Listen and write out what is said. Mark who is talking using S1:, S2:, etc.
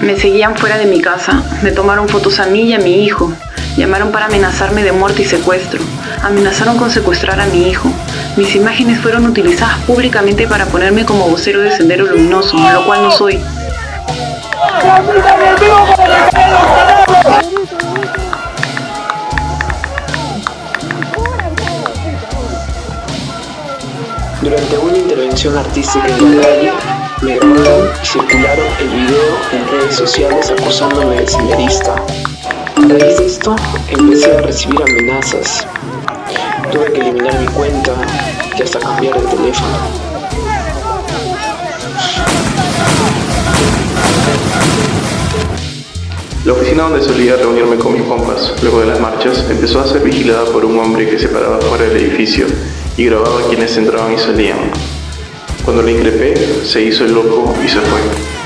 S1: Me seguían fuera de mi casa, me tomaron fotos a mí y a mi hijo, llamaron para amenazarme de muerte y secuestro, amenazaron con secuestrar a mi hijo. Mis imágenes fueron utilizadas públicamente para ponerme como vocero de Sendero Luminoso, lo cual no soy.
S2: Durante una intervención artística en la calle, me grabaron y circularon sociales acusándome de senderista. De esto, empecé a recibir amenazas. Tuve que eliminar mi cuenta y hasta cambiar de teléfono.
S3: La oficina donde solía reunirme con mis compas, luego de las marchas, empezó a ser vigilada por un hombre que se paraba fuera del edificio y grababa quienes entraban y salían. Cuando le increpé, se hizo el loco y se fue.